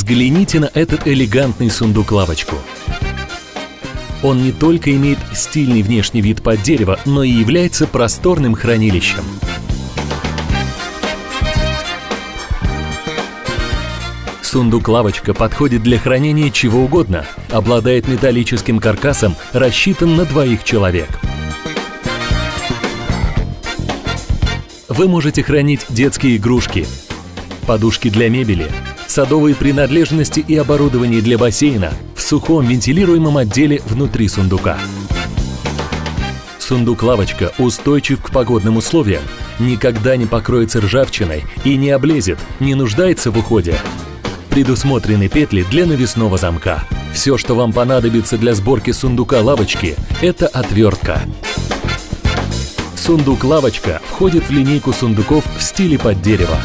Взгляните на этот элегантный сундук-лавочку. Он не только имеет стильный внешний вид под дерево, но и является просторным хранилищем. Сундук-лавочка подходит для хранения чего угодно, обладает металлическим каркасом, рассчитан на двоих человек. Вы можете хранить детские игрушки, подушки для мебели, садовые принадлежности и оборудование для бассейна в сухом вентилируемом отделе внутри сундука. Сундук-лавочка устойчив к погодным условиям, никогда не покроется ржавчиной и не облезет, не нуждается в уходе. Предусмотрены петли для навесного замка. Все, что вам понадобится для сборки сундука-лавочки, это отвертка. Сундук-лавочка входит в линейку сундуков в стиле под дерево.